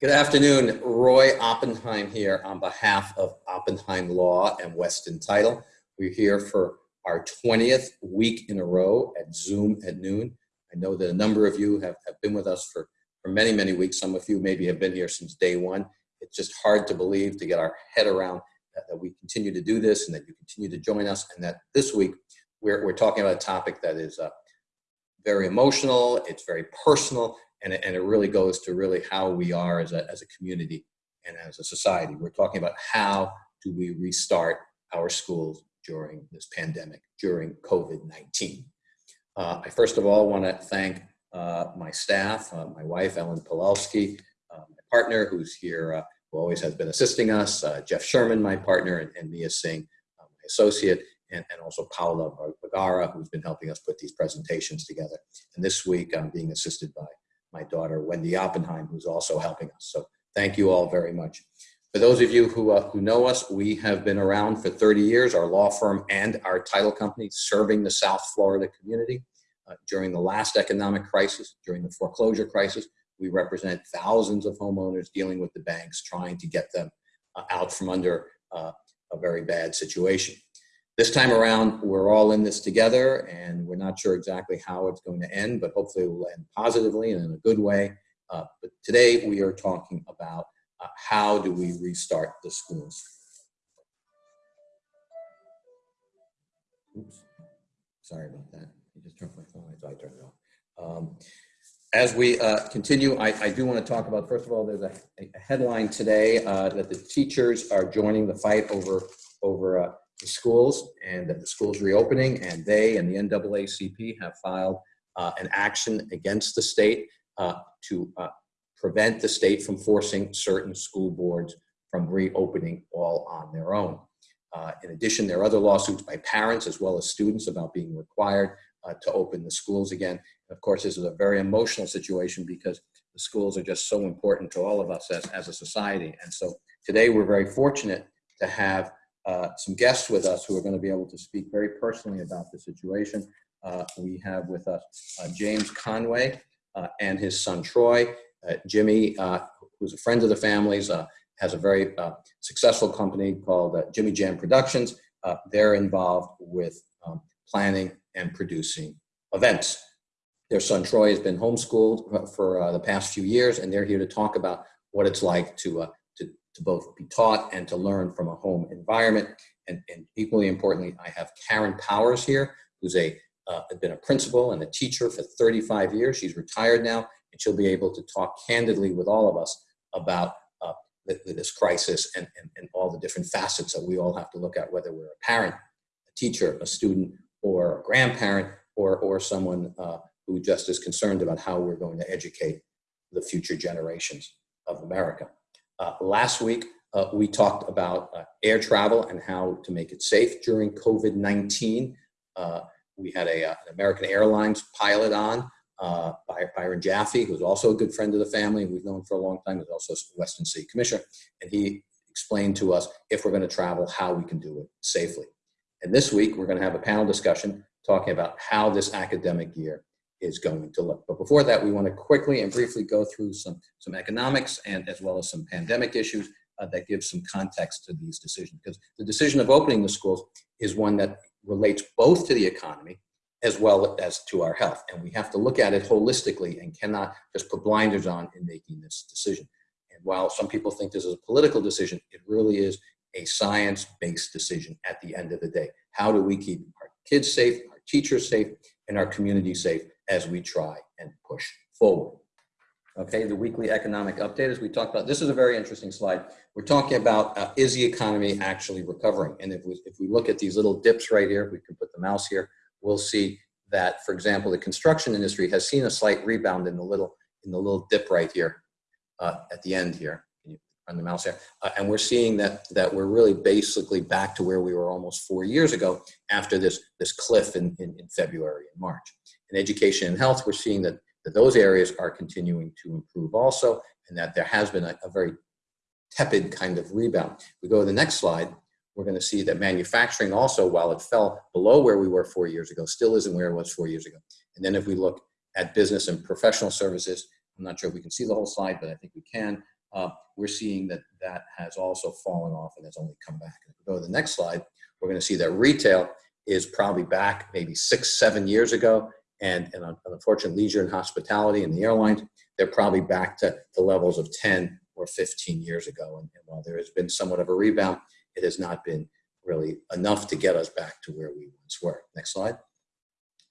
Good afternoon, Roy Oppenheim here on behalf of Oppenheim Law and Weston Title. We're here for our 20th week in a row at Zoom at noon. I know that a number of you have, have been with us for, for many, many weeks. Some of you maybe have been here since day one. It's just hard to believe, to get our head around that, that we continue to do this and that you continue to join us and that this week we're, we're talking about a topic that is uh, very emotional, it's very personal, and it, and it really goes to really how we are as a, as a community and as a society. We're talking about how do we restart our schools during this pandemic, during COVID-19. Uh, I first of all want to thank uh, my staff, uh, my wife, Ellen Pawlowski, uh, my partner who's here, uh, who always has been assisting us, uh, Jeff Sherman, my partner, and, and Mia Singh, my associate, and, and also Paula Bagara, who's been helping us put these presentations together. And this week I'm being assisted by my daughter, Wendy Oppenheim, who's also helping us. So thank you all very much. For those of you who, uh, who know us, we have been around for 30 years, our law firm and our title company serving the South Florida community. Uh, during the last economic crisis, during the foreclosure crisis, we represent thousands of homeowners dealing with the banks, trying to get them uh, out from under uh, a very bad situation. This time around, we're all in this together and we're not sure exactly how it's going to end, but hopefully it will end positively and in a good way. Uh, but today we are talking about uh, how do we restart the schools. Oops, sorry about that. I just turned my phone, I thought I turned it off. Um, as we uh, continue, I, I, do want to talk about, first of all, there's a, a headline today uh, that the teachers are joining the fight over, over uh, the schools and that the school's reopening and they and the NAACP have filed uh, an action against the state uh, to uh, prevent the state from forcing certain school boards from reopening all on their own. Uh, in addition, there are other lawsuits by parents as well as students about being required uh, to open the schools again. Of course, this is a very emotional situation because the schools are just so important to all of us as, as a society. And so today we're very fortunate to have uh, some guests with us who are going to be able to speak very personally about the situation. Uh, we have with us uh, James Conway uh, and his son Troy. Uh, Jimmy, who's a friend of the family's, has a very successful company called Jimmy Jam Productions. they're involved with um, planning and producing events. Their son Troy has been homeschooled for the past few years, and they're here to talk about what it's like to to both be taught and to learn from a home environment. And, and equally importantly, I have Karen Powers here, who's a uh, been a principal and a teacher for 35 years. She's retired now, and she'll be able to talk candidly with all of us about uh, this crisis and, and, and all the different facets that we all have to look at, whether we're a parent, a teacher, a student, or a grandparent, or, or someone uh, who just is concerned about how we're going to educate the future generations of America. Uh, last week, uh, we talked about uh, air travel and how to make it safe during COVID-19. Uh, we had a, uh, an American Airlines pilot on, uh, Byron Jaffe, who's also a good friend of the family, we've known for a long time, He's also a Weston City Commissioner, and he explained to us, if we're gonna travel, how we can do it safely. And this week, we're gonna have a panel discussion talking about how this academic year is going to look. But before that, we want to quickly and briefly go through some, some economics and as well as some pandemic issues uh, that give some context to these decisions. Because the decision of opening the schools is one that relates both to the economy as well as to our health. And we have to look at it holistically and cannot just put blinders on in making this decision. And while some people think this is a political decision, it really is a science-based decision at the end of the day. How do we keep our kids safe, our teachers safe, and our community safe as we try and push forward. Okay, the weekly economic update, as we talked about, this is a very interesting slide. We're talking about, uh, is the economy actually recovering? And if we, if we look at these little dips right here, we can put the mouse here, we'll see that, for example, the construction industry has seen a slight rebound in the little, in the little dip right here uh, at the end here. Run the mouse here? Uh, and we're seeing that, that we're really basically back to where we were almost four years ago after this, this cliff in, in, in February and March in education and health, we're seeing that, that those areas are continuing to improve also, and that there has been a, a very tepid kind of rebound. We go to the next slide, we're going to see that manufacturing also, while it fell below where we were four years ago, still isn't where it was four years ago. And then if we look at business and professional services, I'm not sure if we can see the whole slide, but I think we can. Uh, we're seeing that that has also fallen off and has only come back. And If we go to the next slide, we're going to see that retail is probably back maybe six, seven years ago. And, and unfortunately, leisure and hospitality and the airlines, they're probably back to the levels of 10 or 15 years ago. And, and while there has been somewhat of a rebound, it has not been really enough to get us back to where we once were. Next slide.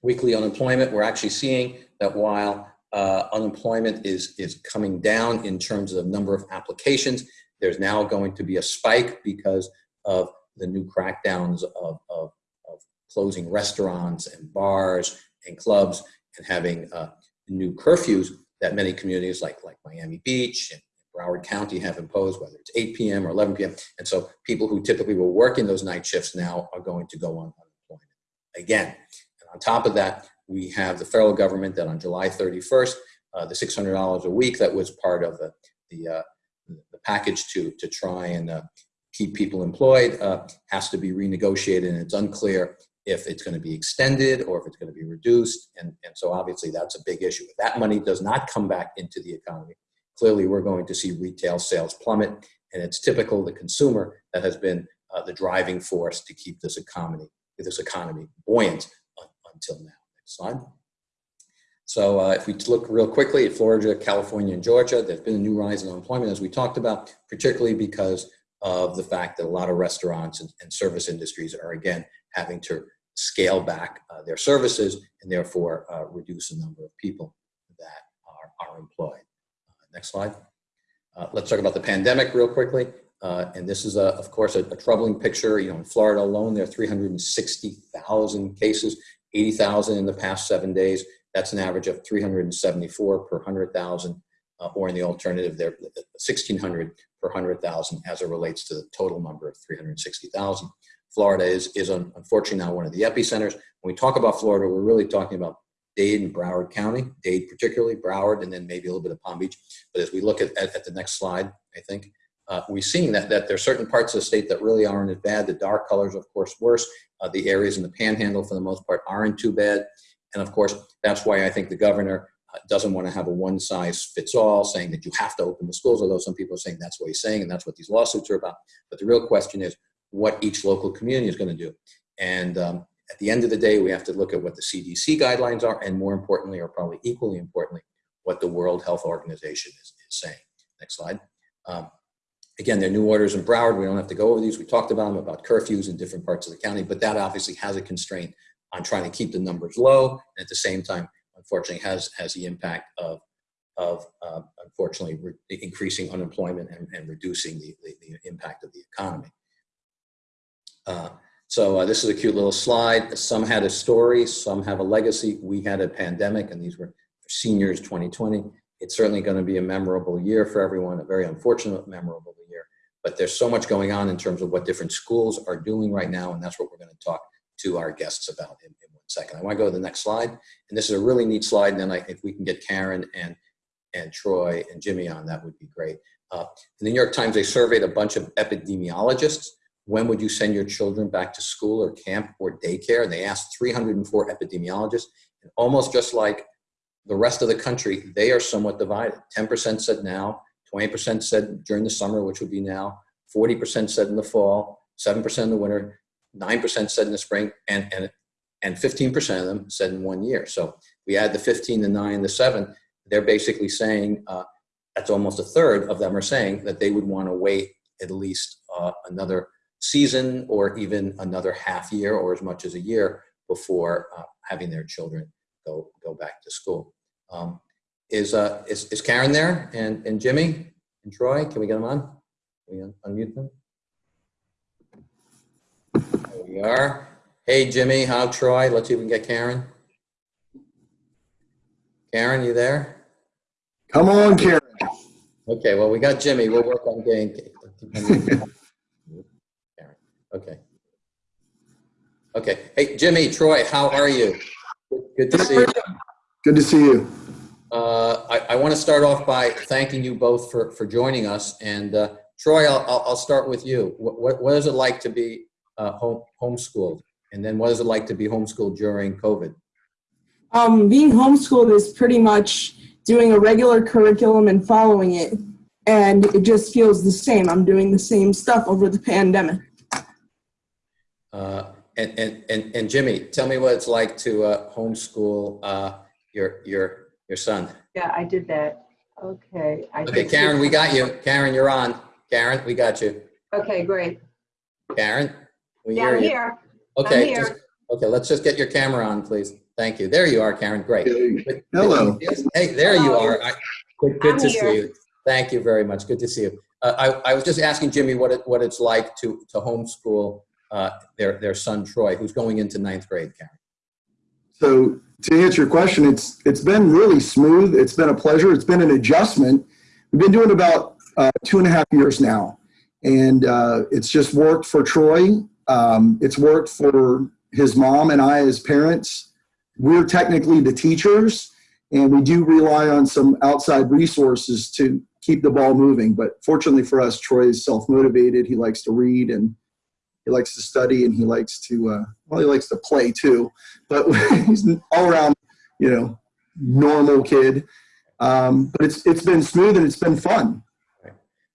Weekly unemployment, we're actually seeing that while uh, unemployment is, is coming down in terms of number of applications, there's now going to be a spike because of the new crackdowns of, of, of closing restaurants and bars and clubs and having uh, new curfews that many communities like, like Miami Beach and Broward County have imposed, whether it's 8 p.m. or 11 p.m. And so people who typically were working those night shifts now are going to go on unemployment again. And on top of that, we have the federal government that on July 31st, uh, the $600 a week that was part of the, the, uh, the package to, to try and uh, keep people employed uh, has to be renegotiated and it's unclear if it's going to be extended or if it's going to be reduced. And, and so obviously that's a big issue. If that money does not come back into the economy, clearly we're going to see retail sales plummet. And it's typical the consumer that has been uh, the driving force to keep this economy, this economy buoyant until now. Slide. So uh, if we look real quickly at Florida, California, and Georgia, there's been a new rise in unemployment, as we talked about, particularly because of the fact that a lot of restaurants and, and service industries are, again, having to scale back uh, their services and therefore uh, reduce the number of people that are, are employed. Uh, next slide. Uh, let's talk about the pandemic real quickly. Uh, and this is, a, of course, a, a, troubling picture. You know, in Florida alone, there are 360,000 cases, 80,000 in the past seven days. That's an average of 374 per 100,000, uh, or in the alternative, there 1,600 per 100,000 as it relates to the total number of 360,000. Florida is, is unfortunately now one of the epicenters. When we talk about Florida, we're really talking about Dade and Broward County, Dade particularly, Broward, and then maybe a little bit of Palm Beach. But as we look at, at, at the next slide, I think, uh, we've seen that, that there are certain parts of the state that really aren't as bad. The dark colors, of course, worse. Uh, the areas in the panhandle, for the most part, aren't too bad. And of course, that's why I think the governor uh, doesn't want to have a one size fits all saying that you have to open the schools, although some people are saying that's what he's saying and that's what these lawsuits are about. But the real question is what each local community is going to do. And um, at the end of the day, we have to look at what the CDC guidelines are, and more importantly, or probably equally importantly, what the World Health Organization is, is saying. Next slide. Um, again, there are new orders in Broward. We don't have to go over these. We talked about them, about curfews in different parts of the county, but that obviously has a constraint on trying to keep the numbers low, and at the same time, unfortunately, has, has the impact of, of uh, unfortunately, increasing unemployment and, and reducing the, the, the impact of the economy. Uh, so uh, this is a cute little slide. Some had a story, some have a legacy. We had a pandemic and these were seniors 2020. It's certainly gonna be a memorable year for everyone, a very unfortunate memorable. But there's so much going on in terms of what different schools are doing right now and that's what we're gonna talk to our guests about in, in one second. I wanna go to the next slide. And this is a really neat slide and then I, if we can get Karen and, and Troy and Jimmy on, that would be great. Uh, in the New York Times, they surveyed a bunch of epidemiologists when would you send your children back to school or camp or daycare? And they asked 304 epidemiologists. And almost just like the rest of the country, they are somewhat divided. 10% said now, 20% said during the summer, which would be now, 40% said in the fall, 7% in the winter, 9% said in the spring, and, and, and 15% of them said in one year. So we add the 15, the 9, the 7, they're basically saying, uh, that's almost a third of them are saying that they would want to wait at least uh, another season or even another half year or as much as a year before uh, having their children go go back to school. Um, is, uh, is is Karen there and and Jimmy and Troy? Can we get them on? Can we un unmute them? There we are. Hey Jimmy, how Troy? Let's see if we can get Karen. Karen, you there? Come on, Karen. Okay, well we got Jimmy. We'll work on getting. Karen. Okay. Okay. Hey, Jimmy, Troy, how are you? Good, to see you. Good to see you. Uh, I, I want to start off by thanking you both for, for joining us. And uh, Troy, I'll, I'll, I'll start with you. What, what, what is it like to be uh, home, homeschooled? And then what is it like to be homeschooled during COVID? Um, being homeschooled is pretty much doing a regular curriculum and following it. and it just feels the same. I'm doing the same stuff over the pandemic. Uh, And, and, and and Jimmy, tell me what it's like to uh, homeschool uh, your, your, your son. Yeah, I did that. Okay. I Okay, Karen, we got you. Karen, you're on. Karen, we got you. Okay, great. Karen? we Yeah, hear I'm you. here. Okay, here. just, okay, let's just get your camera on, please. Thank you. There you are, Karen. Great. Good- good Hello. to see you. Hey, there you are. I- Good, good I'm to see you. Thank you very much. Good to see you. Uh, I, I was just asking Jimmy what it, what it's like to, to homeschool uh, their, their son Troy, who's going into ninth grade, Karen. So to answer your question, it's it's been really smooth. It's been a pleasure. It's been an adjustment. We've been doing about uh, two and a half years now, and uh, it's just worked for Troy. Um, it's worked for his mom and I as parents. We're technically the teachers, and we do rely on some outside resources to keep the ball moving. But fortunately for us, Troy is self motivated. He likes to read and he likes to study and he likes to uh, well he likes to play too but he's an all-around you know normal kid um, but it's it's been smooth and it's been fun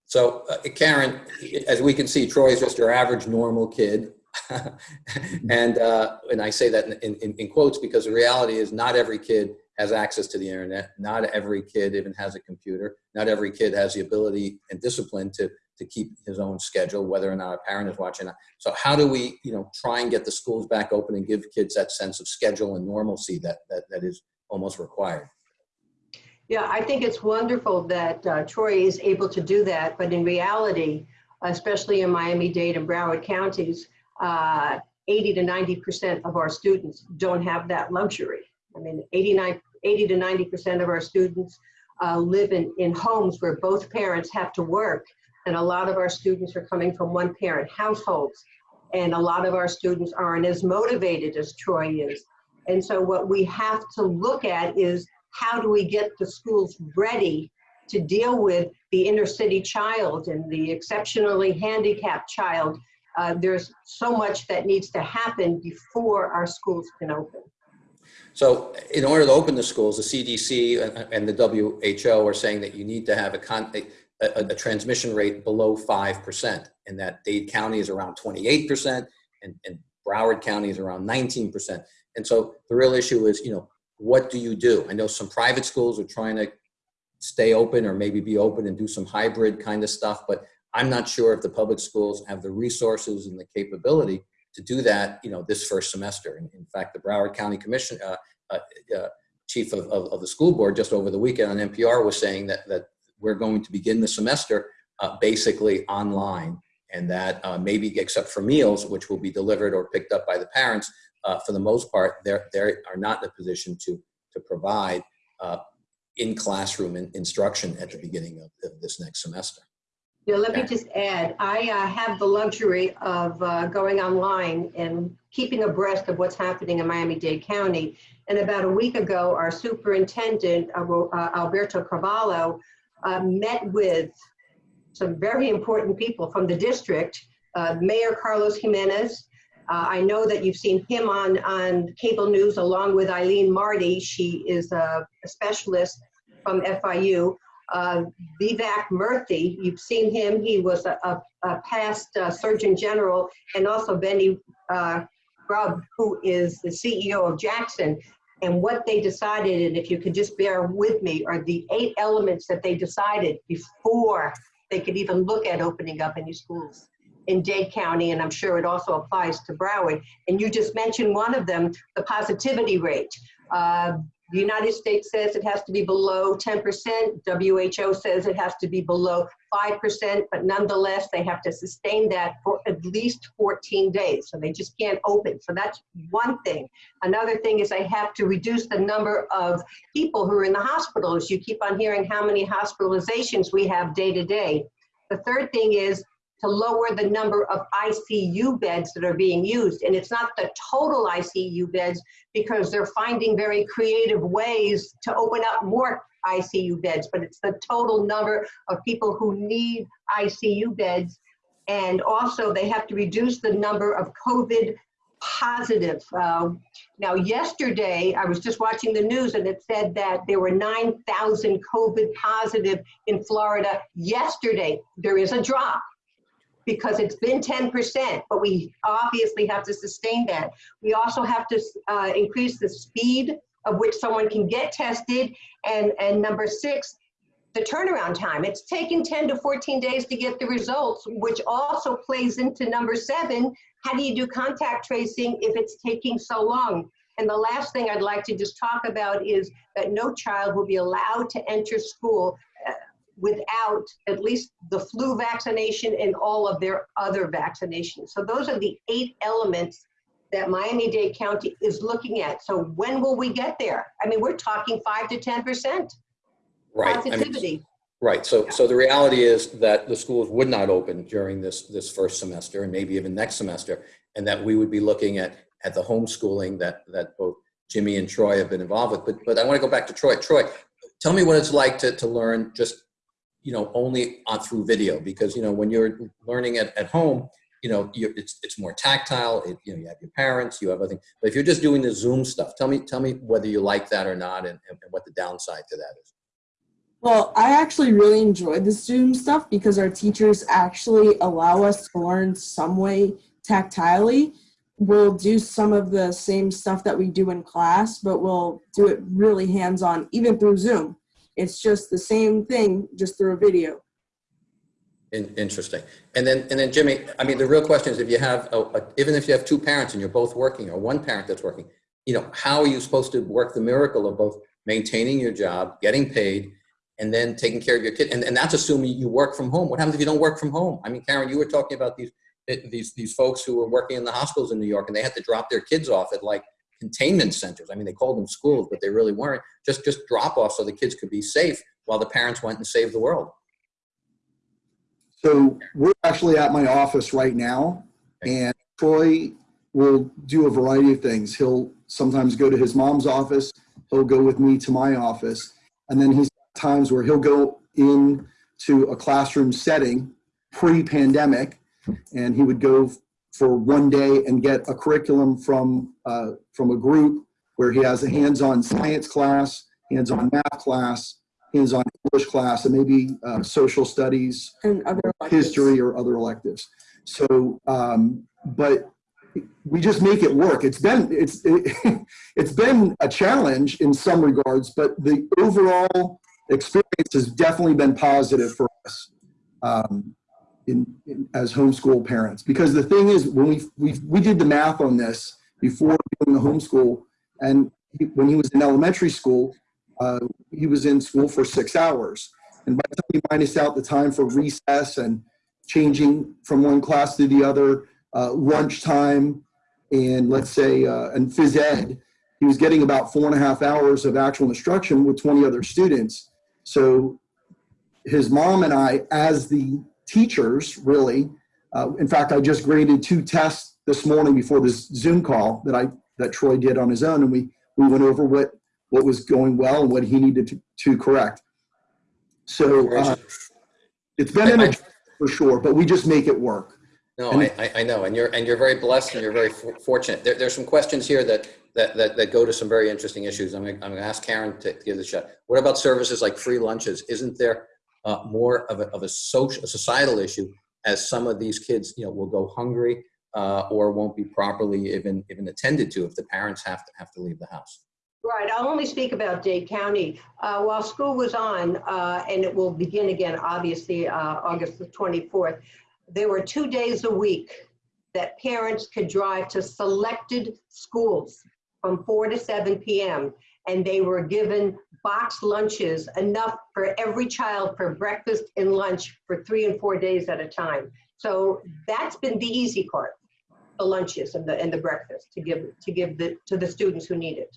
So uh, Karen, as we can see, troy is just your average normal kid. and uh, and I say that in, in, in quotes because the reality is not every kid has access to the internet. Not every kid even has a computer. Not every kid has the ability and discipline to to keep his own schedule, whether or not a parent is watching. So how do we, you know, try and get the schools back open and give kids that sense of schedule and normalcy that that, that is almost required? Yeah, I think it's wonderful that uh, Troy is able to do that, but in reality, especially in Miami-Dade and Broward counties, uh, 80 to 90% of our students don't have that luxury. I mean, 89, 80 to 90% of our students uh, live in, in homes where both parents have to work, and a lot of our students are coming from one-parent households, and a lot of our students aren't as motivated as Troy is. And so what we have to look at is how do we get the schools ready to deal with the inner city child and the exceptionally handicapped child? Uh, there's so much that needs to happen before our schools can open. So in order to open the schools, the CDC and- and the WHO are saying that you need to have a, con- a, a, transmission rate below 5%, and that Dade County is around 28%, and, and Broward County is around 19%. And so the real issue is, you know, what do you do? I know some private schools are trying to stay open or maybe be open and do some hybrid kind of stuff, but I'm not sure if the public schools have the resources and the capability to do that, you know, this first semester. In, in fact, the Broward County Commission, uh, uh, uh, chief of, of, of the school board just over the weekend on NPR was saying that, that we're going to begin the semester uh, basically online and that uh, maybe except for meals, which will be delivered or picked up by the parents, uh, for the most part, they're, they are not in a position to, to provide uh, in classroom in, instruction at the beginning of, of this next semester. Yeah, let me just add, I uh, have the luxury of uh, going online and keeping abreast of what's happening in Miami-Dade County. And about a week ago, our superintendent, uh, uh, Alberto Carvalho, uh, met with some very important people from the district, uh, Mayor Carlos Gimenez. Uh, I know that you've seen him on, on cable news along with Aileen Marty. She is a a specialist from FIU uh, Vivek Murthy, you've seen him, he was a, a, a past uh, Surgeon General, and also Benny Grubb, who is the CEO of Jackson. And what they decided, and if you could just bear with me, are the eight elements that they decided before they could even look at opening up any schools in Dade County, and I'm sure it also applies to Broward. And you just mentioned one of them, the positivity rate. Uh, the United States says it has to be below 10%. WHO says it has to be below 5%, but nonetheless, they have to sustain that for at least 14 days. So they just can't open. So that's one thing. Another thing is they have to reduce the number of people who are in the hospitals. You keep on hearing how many hospitalizations we have day to day. The third thing is to lower the number of ICU beds that are being used. And it's not the total ICU beds because they're finding very creative ways to open up more ICU beds, but it's the total number of people who need ICU beds. And also they have to reduce the number of COVID positive. Uh, Now, yesterday, I was just watching the news and it said that there were 9,000 COVID positive in Florida yesterday. There is a drop because it's been 10%, but we obviously have to sustain that. We also have to uh, increase the speed of which someone can get tested. And, and number six, the turnaround time. It's taken 10 to 14 days to get the results, which also plays into number seven. How do you do contact tracing if it's taking so long? And the last thing I'd like to just talk about is that no child will be allowed to enter school without at least the flu vaccination and all of their other vaccinations. So those are the eight elements that Miami-Dade County is looking at. So when will we get there? I mean, we're talking five to 10% Right. I mean, positivity. Right, so, so the reality is that the schools would not open during this, this first semester and maybe even next semester, and that we would be looking at, at the homeschooling that, that both Jimmy and Troy have been involved with. But, but I want to go back to Troy. Troy, tell me what it's like to, to learn just, you know, only on through video, because, you know, when you're learning at, at home, you know, it's, it's more tactile, it, you know, you have your parents, you have other things. But if you're just doing the Zoom stuff, tell me, tell me whether you like that or not and, and what the downside to that is. Well, I actually really enjoyed the Zoom stuff because our teachers actually allow us to learn some way tactilely. We'll do some of the same stuff that we do in class, but we'll do it really hands-on, even through Zoom. It's just the same thing, just through a video. In, interesting. And then, and then Jimmy, I mean, the real question is if you have, a, a, even if you have two parents and you're both working or one parent that's working, you know, how are you supposed to work the miracle of both maintaining your job, getting paid, and then taking care of your kid? And, and that's assuming you work from home. What happens if you don't work from home? I mean, Karen, you were talking about these, eh, these, these folks who were working in the hospitals in New York and they had to drop their kids off at like containment centers. I mean, they called them schools, but they really weren't. Just, just drop off so the kids could be safe while the parents went and saved the world. So we're actually at my office right now, and Troy will do a variety of things. He'll sometimes go to his mom's office. He'll go with me to my office, and then he's got times where he'll go in to a classroom setting pre-pandemic, and he would go for one day and get a curriculum from uh, from a group where he has a hands-on science class, hands-on math class, hands-on English class, and maybe uh, social studies, And other electives. history, or other electives. So, um, but we just make it work. It's been it's it, it's been a challenge in some regards, but the overall experience has definitely been positive for us um, in, in as homeschool parents. Because the thing is, when we we we did the math on this before doing the homeschool, and he, when he was in elementary school, uh, he was in school for six hours. And by the time you minus out the time for recess and changing from one class to the other, uh, lunchtime, and let's say, uh, and phys ed, he was getting about four and a half hours of actual instruction with 20 other students. So his mom and I, as the teachers, really, uh, in fact, I just graded two tests this morning before this Zoom call that I that Troy did on his own, and we we went over what what was going well and what he needed to, to correct. So uh, it's been an adjustment for sure, but we just make it work. No, I, I- I know, and you're, and you're very blessed and you're very for- fortunate. There, there's some questions here that, that, that, that go to some very interesting issues. I'm gonna, I'm gonna ask Karen to give this a shot. What about services like free lunches? Isn't there uh, more of a, of a social, a societal issue as some of these kids, you know, will go hungry uh, or won't be properly even, even attended to if the parents have to, have to leave the house? Right, I'll only speak about Dade County. Uh, While school was on, uh, and it will begin again, obviously, uh, August the 24th, there were two days a week that parents could drive to selected schools from 4 to 7 PM, and they were given boxed lunches, enough for every child for breakfast and lunch for three and four days at a time. So that's been the easy part, the lunches and the, and the breakfast to give, to give the, to the students who need it.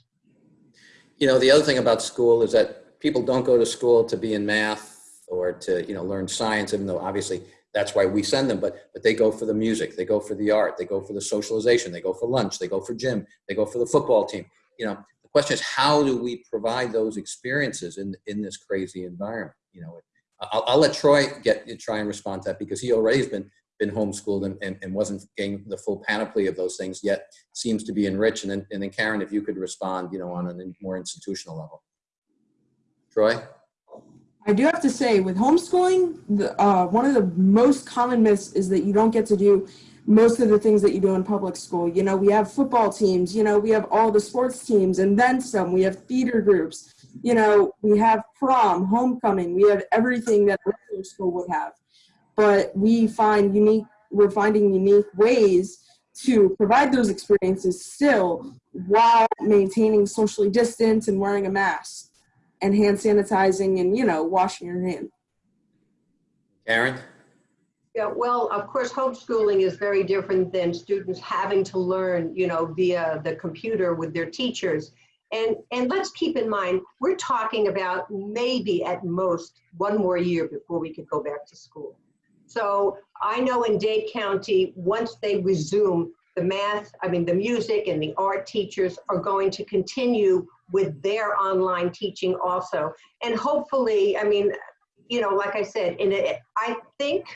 You know, the other thing about school is that people don't go to school to be in math or to, you know, learn science, even though obviously that's why we send them, but, but they go for the music, they go for the art, they go for the socialization, they go for lunch, they go for gym, they go for the football team. You know, question is how do we provide those experiences in, in this crazy environment? You know, I'll, I'll let Troy get, try and respond to that because he already has been been homeschooled and, and, and wasn't getting the full panoply of those things, yet seems to be enriched. And then, and then Karen, if you could respond, you know, on a more institutional level. Troy? I do have to say, with homeschooling, the, uh, one of the most common myths is that you don't get to do most of the things that you do in public school. You know, we have football teams, you know, we have all the sports teams and then some. We have theater groups, you know, we have prom, homecoming, we have everything that a regular school would have. But we find unique, we're finding unique ways to provide those experiences still while maintaining socially distance and wearing a mask and hand sanitizing and you know washing your hand Karen? Yeah, well, of course, homeschooling is very different than students having to learn, you know, via the computer with their teachers. And, and let's keep in mind, we're talking about maybe at most one more year before we could go back to school. So I know in Dade County, once they resume the math, I mean, the music and the art teachers are going to continue with their online teaching also. And hopefully, I mean, you know, like I said, in a, I think,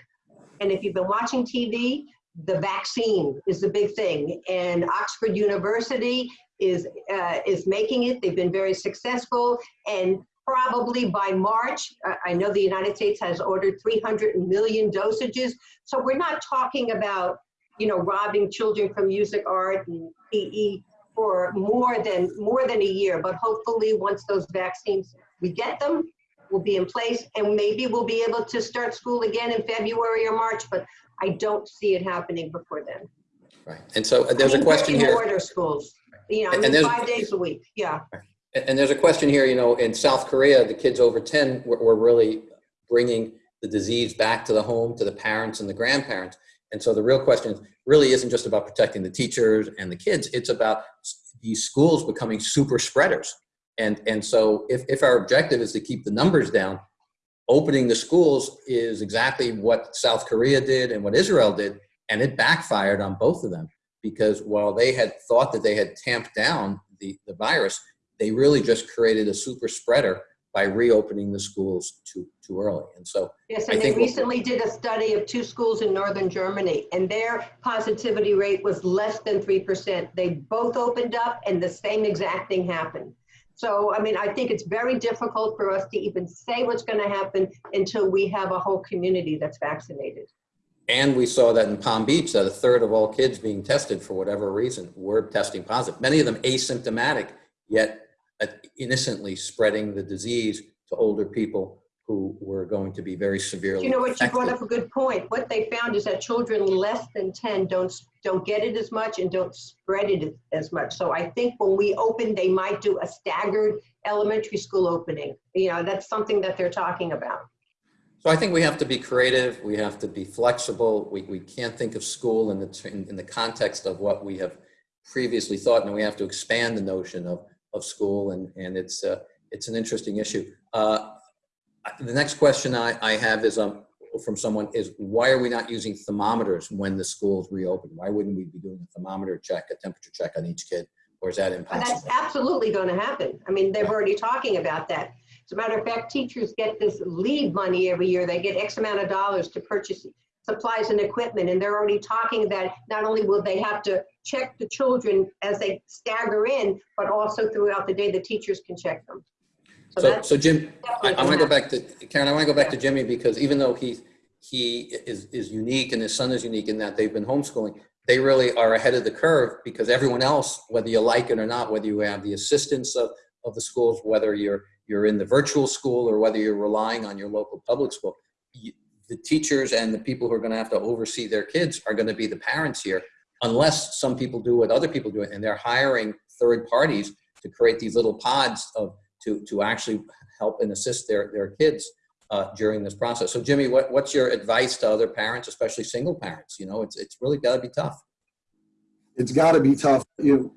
and if you've been watching TV, the vaccine is the big thing. And Oxford University is, uh, is making it. They've been very successful. And probably by March, I know the United States has ordered 300 million dosages. So we're not talking about, you know, robbing children from music, art, and PE for more than more than a year. But hopefully, once those vaccines we get them, will be in place, and maybe we'll be able to start school again in February or March. But I don't see it happening before then. Right. And so uh, there's a question here. Order schools, you know, I mean, five days a week. Yeah. And and there's a question here, you know, in South Korea, the kids over 10 were, were really bringing the disease back to the home, to the parents and the grandparents. And so the real question really isn't just about protecting the teachers and the kids, it's about these schools becoming super spreaders. And, and so if, if our objective is to keep the numbers down, opening the schools is exactly what South Korea did and what Israel did, and it backfired on both of them. Because while they had thought that they had tamped down the, the virus, they really just created a super spreader by reopening the schools too, too early. And so, Yes, I and they think what- recently did a study of two schools in northern Germany, and their positivity rate was less than 3%. They both opened up, and the same exact thing happened. So, I mean, I think it's very difficult for us to even say what's going to happen until we have a whole community that's vaccinated. and we saw that in Palm Beach, that a third of all kids being tested for whatever reason were testing positive. Many of them asymptomatic, yet uh, innocently spreading the disease to older people who were going to be very severely You know what, you brought up a good point. What they found is that children less than 10 don't, don't get it as much and don't spread it as much. So I think when we open, they might do a staggered elementary school opening. You know, that's something that they're talking about. So I think we have to be creative, we have to be flexible, we, we can't think of school in the, in, in the context of what we have previously thought, and we have to expand the notion of, of school, and, and it's, uh, it's an interesting issue. Uh, the next question I, I have is um, from someone is, why are we not using thermometers when the schools reopen? Why wouldn't we be doing a thermometer check, a temperature check on each kid, or is that impossible? that's absolutely going to happen. I mean, they're already talking about that. As a matter of fact, teachers get this lead money every year. They get X amount of dollars to purchase supplies and equipment, and they're already talking that not only will they have to check the children as they stagger in, but also throughout the day, the teachers can check them. So So, Jim, I, I want to go back to, Karen, I want to go back to Jimmy because even though he, he is, is unique and his son is unique in that they've been homeschooling, they really are ahead of the curve because everyone else, whether you like it or not, whether you have the assistance of, of the schools, whether you're, you're in the virtual school or whether you're relying on your local public school, you, the teachers and the people who are going to have to oversee their kids are going to be the parents here, unless some people do what other people do, and they're hiring third parties to create these little pods of to, to actually help and assist their, their kids uh, during this process. So Jimmy, what, what's your advice to other parents, especially single parents? You know, it's, it's really got to be tough. it's got to be tough. You,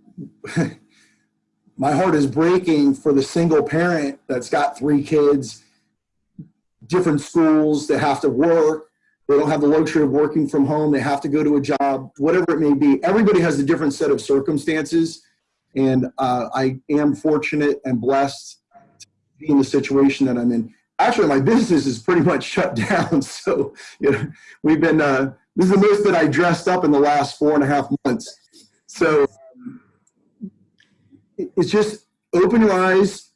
my heart is breaking for the single parent that's got three kids, different schools that have to work. They don't have the luxury of working from home. They have to go to a job, whatever it may be. Everybody has a different set of circumstances, and uh, I am fortunate and blessed to be in the situation that I'm in. actually my business is pretty much shut down. So, you know, we've been, uh, this is the most that I dressed up in the last four and a half months. So it's just open your eyes,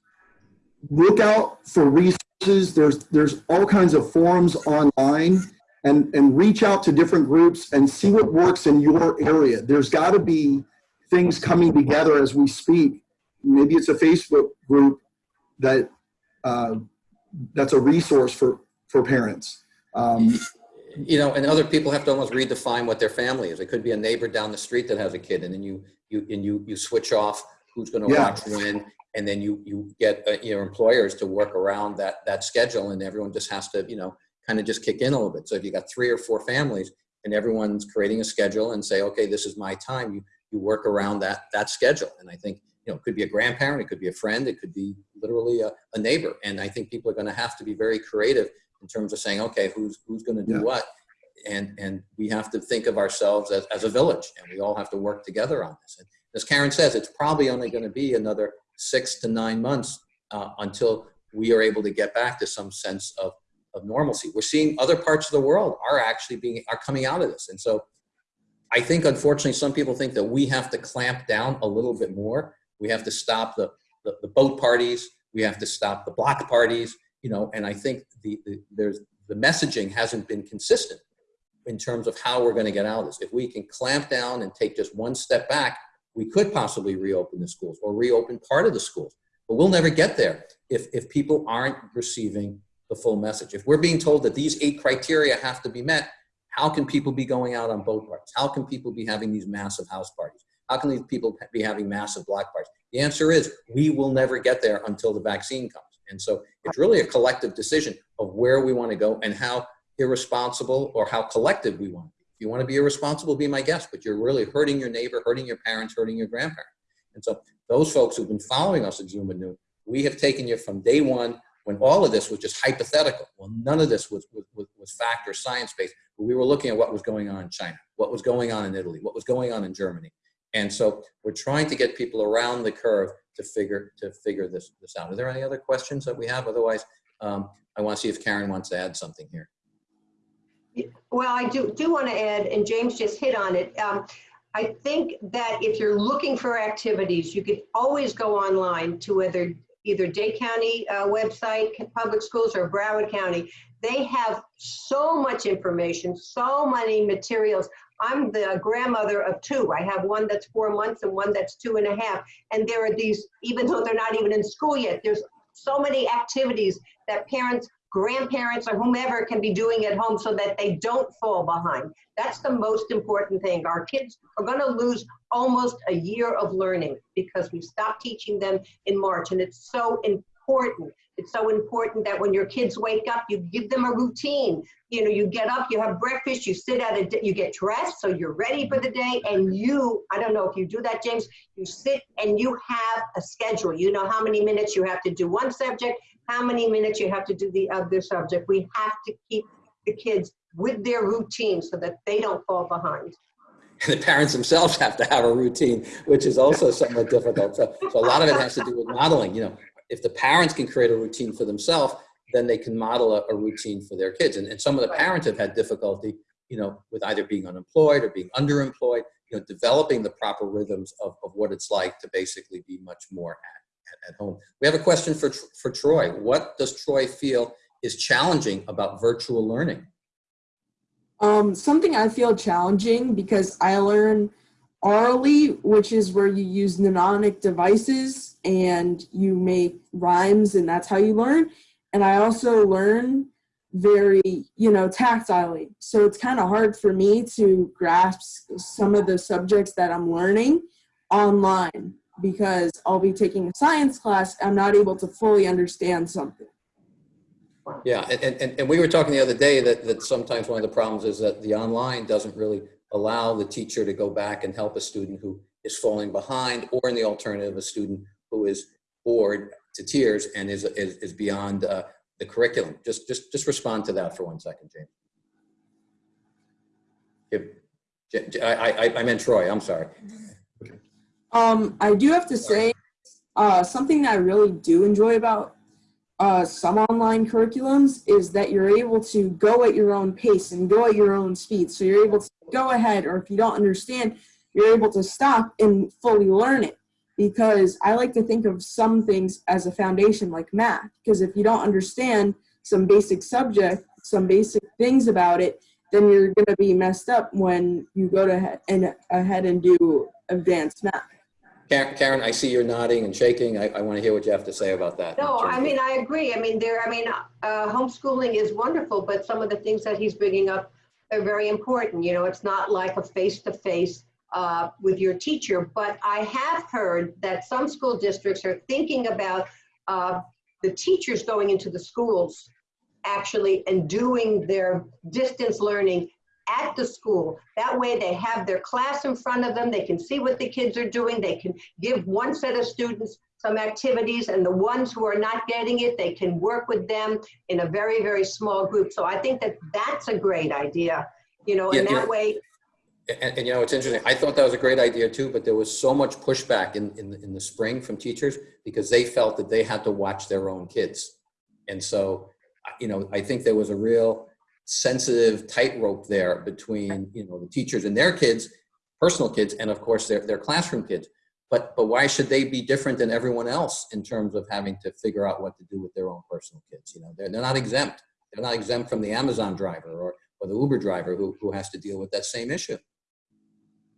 look out for resources. There's, there's all kinds of forums online and, and reach out to different groups and see what works in your area. There's got to be things coming together as we speak. Maybe it's a Facebook group that uh, that's a resource for for parents. Um, you know, and other people have to almost redefine what their family is. It could be a neighbor down the street that has a kid, and then you you and you you switch off who's going to Yeah. watch when, and then you you get uh, your employers to work around that that schedule, and everyone just has to you know kind of just kick in a little bit. So if you got three or four families, and everyone's creating a schedule and say, okay, this is my time, you you work around that that schedule, and I think. You know, it could be a grandparent, it could be a friend, it could be literally a, a neighbor. And I think people are going to have to be very creative in terms of saying, okay, who's who's going to do Yeah. what, and and we have to think of ourselves as, as a village and we all have to work together on this and as karen says it's probably only going to be another six to nine months uh, until we are able to get back to some sense of, of normalcy we're seeing other parts of the world are actually being are coming out of this and so i think unfortunately some people think that we have to clamp down a little bit more we have to stop the the, the boat parties we have to stop the block parties you know and i think the, the there's the messaging hasn't been consistent in terms of how we're going to get out of this. If we can clamp down and take just one step back, we could possibly reopen the schools or reopen part of the schools. But we'll never get there if, if people aren't receiving the full message. If we're being told that these eight criteria have to be met, how can people be going out on boat parties? How can people be having these massive house parties? How can these people be having massive block parties? The answer is we will never get there until the vaccine comes. And so it's really a collective decision of where we want to go and how irresponsible or how collective we want to be. If you want to be irresponsible, be my guest, but you're really hurting your neighbor, hurting your parents, hurting your grandparents. And so those folks who've been following us at Zoom and Noon, we have taken you from day one when all of this was just hypothetical. Well, none of this was, was, was fact or science-based, we were looking at what was going on in China, what was going on in Italy, what was going on in Germany. And so we're trying to get people around the curve to figure, to figure this, this out. Are there any other questions that we have? Otherwise, um, I want to see if Karen wants to add something here. Well, I do, do want to add, and James just hit on it. Um, I think that if you're looking for activities, you could always go online to either, either Dade County uh, website, Public Schools, or Broward County. They have so much information, so many materials. I'm the grandmother of two. I have one that's four months and one that's two and a half. And there are these, even though they're not even in school yet, there's so many activities that parents grandparents or whomever can be doing at home so that they don't fall behind. That's the most important thing. Our kids are going to lose almost a year of learning because we stopped teaching them in March. And it's so important. It's so important that when your kids wake up, you give them a routine. You know, you get up, you have breakfast, you sit at a, you get dressed, so you're ready for the day. And you, I don't know if you do that, James, you sit and you have a schedule. You know how many minutes you have to do one subject, how many minutes you have to do the other subject. We have to keep the kids with their routine so that they don't fall behind. The parents themselves have to have a routine, which is also somewhat difficult. So, so a lot of it has to do with modeling. You know, if the parents can create a routine for themselves, then they can model a, a routine for their kids. And, and some of the parents have had difficulty, you know, with either being unemployed or being underemployed, you know, developing the proper rhythms of, of what it's like to basically be much more at, at, at home. We have a question for, for Troy. What does Troy feel is challenging about virtual learning? Um, something I feel challenging because I learn orally, which is where you use mnemonic devices and you make rhymes and that's how you learn. And I also learn very, you know, tactilely. So it's kind of hard for me to grasp some of the subjects that I'm learning online because I'll be taking a science class. I'm not able to fully understand something. Yeah, and, and, and we were talking the other day that, that sometimes one of the problems is that the online doesn't really allow the teacher to go back and help a student who is falling behind, or in the alternative, a student who is bored to tears and is, is, is beyond uh, the curriculum. Just, just, just respond to that for one second, James. If- I, I, I meant Troy, I'm sorry. Um, I do have to say, uh, something that I really do enjoy about uh, some online curriculums is that you're able to go at your own pace and go at your own speed. So you're able to go ahead, or if you don't understand, you're able to stop and fully learn it. Because I like to think of some things as a foundation, like math. Because if you don't understand some basic subject, some basic things about it, then you're going to be messed up when you go to he- and ahead and do advanced math. Karen, Karen, I see you're nodding and shaking. I, I want to hear what you have to say about that. No, I mean, I agree. I mean, there, I mean, uh, homeschooling is wonderful, but some of the things that he's bringing up are very important. You know, it's not like a face-to-face uh, with your teacher, but I have heard that some school districts are thinking about uh, the teachers going into the schools actually and doing their distance learning at the school. That way they have their class in front of them. They can see what the kids are doing. They can give one set of students some activities and the ones who are not getting it, they can work with them in a very, very small group. So I think that that's a great idea, you know, and Yeah, yeah. that way, And, and you know, it's interesting. I thought that was a great idea too, but there was so much pushback in, in, in the spring from teachers because they felt that they had to watch their own kids. And so, you know, I think there was a real sensitive tightrope there between, you know, the teachers and their kids, personal kids, and of course their, their classroom kids. But, but why should they be different than everyone else in terms of having to figure out what to do with their own personal kids? You know, they're, they're not exempt. They're not exempt from the Amazon driver or, or the Uber driver who, who has to deal with that same issue.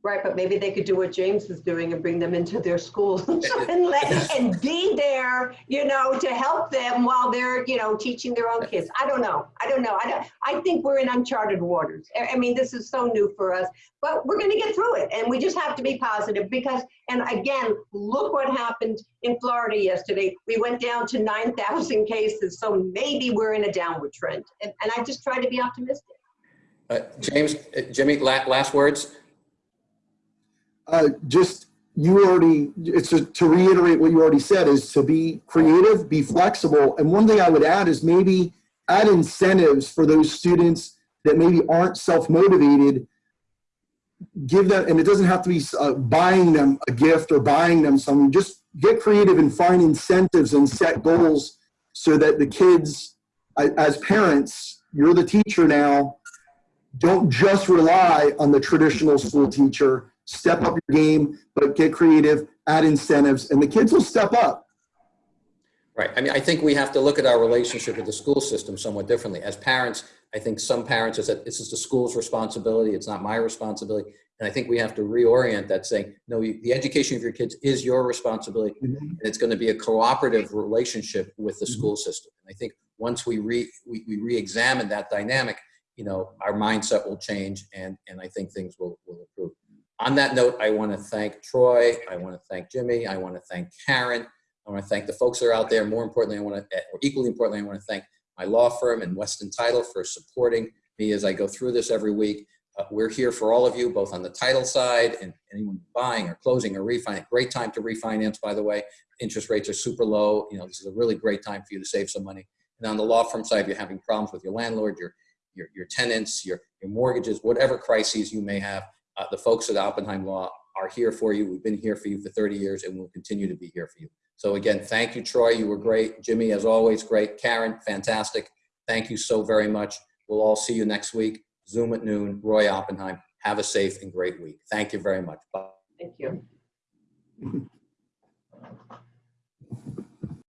Right, but maybe they could do what James is doing and bring them into their schools and let, and be there, you know, to help them while they're, you know, teaching their own kids. I don't know. I don't know. I don't, I think we're in uncharted waters. I, mean, this is so new for us, but we're gonna get through it and we just have to be positive because, and again, look what happened in Florida yesterday. We went down to 9,000 cases, so maybe we're in a downward trend. And, and I just try to be optimistic. Uh, James, uh, Jimmy, la- last words? Uh, just, you already, it's to to reiterate what you already said, is to be creative, be flexible. And one thing I would add is maybe add incentives for those students that maybe aren't self-motivated. Give them, and it doesn't have to be uh, buying them a gift or buying them something. Just get creative and find incentives and set goals so that the kids, as parents, you're the teacher now, don't just rely on the traditional school teacher. Step up your game, but get creative, add incentives, and the kids will step up. Right. I mean, I think we have to look at our relationship with the school system somewhat differently. As parents, I think some parents is that this is the school's responsibility. It's not my responsibility. And I think we have to reorient that saying, no, you- the education of your kids is your responsibility. Mm-hmm. And it's going to be a cooperative relationship with the mm-hmm. school system. And I think once we re, we, we re-examine that dynamic, you know, our mindset will change and, and I think things will, will improve. On that note, I want to thank Troy. I want to thank Jimmy. I want to thank Karen. I want to thank the folks that are out there. More importantly, I want to, or equally importantly, I want to thank my law firm and Weston Title for supporting me as I go through this every week. Uh, we're here for all of you, both on the title side and anyone buying or closing or refinance. Great time to refinance, by the way. Interest rates are super low. You know, this is a really great time for you to save some money. And on the law firm side, if you're having problems with your landlord, your your, your tenants, your, your mortgages, whatever crises you may have, uh, the folks at Oppenheim Law are here for you. We've been here for you for 30 years and we'll continue to be here for you. So again, thank you, Troy. You were great. Jimmy, as always, great. Karen, fantastic. Thank you so very much. We'll all see you next week. Zoom at noon. Roy Oppenheim. Have a safe and great week. Thank you very much. Bye. Thank you.